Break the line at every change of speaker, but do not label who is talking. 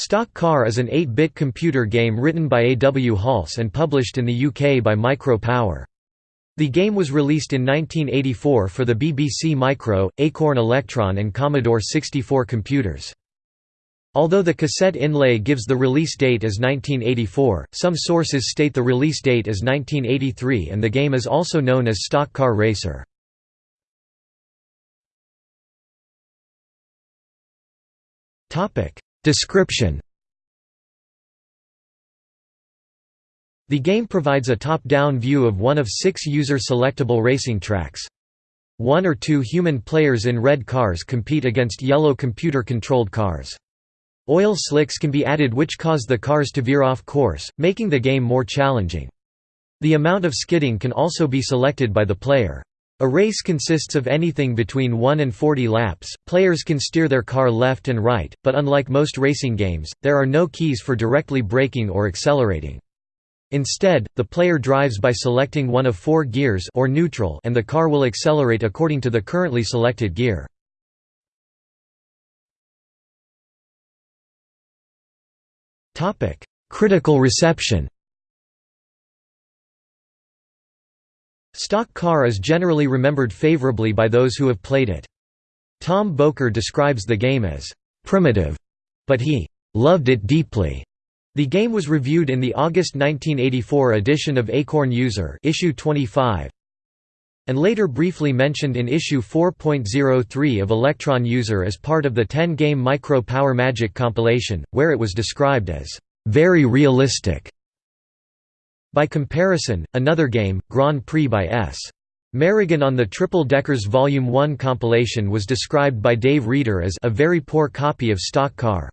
Stock Car is an 8-bit computer game written by A. W. Halse and published in the UK by Micro Power. The game was released in 1984 for the BBC Micro, Acorn Electron and Commodore 64 computers. Although the cassette inlay gives the release date as 1984, some sources state the release date as 1983 and the game is also known as Stock Car Racer. Description The game provides a top-down view of one of six user-selectable racing tracks. One or two human players in red cars compete against yellow computer-controlled cars. Oil slicks can be added which cause the cars to veer off course, making the game more challenging. The amount of skidding can also be selected by the player. A race consists of anything between 1 and 40 laps. Players can steer their car left and right, but unlike most racing games, there are no keys for directly braking or accelerating. Instead, the player drives by selecting one of four gears or neutral and the car will accelerate according to the currently selected gear. Critical reception Stock Car is generally remembered favorably by those who have played it. Tom Boker describes the game as primitive, but he loved it deeply. The game was reviewed in the August 1984 edition of Acorn User issue 25, and later briefly mentioned in issue 4.03 of Electron User as part of the 10-game Micro Power Magic compilation, where it was described as very realistic. By comparison, another game, Grand Prix by S. Merrigan on the Triple Deckers Volume 1 compilation was described by Dave Reeder as a very poor copy of Stock Car.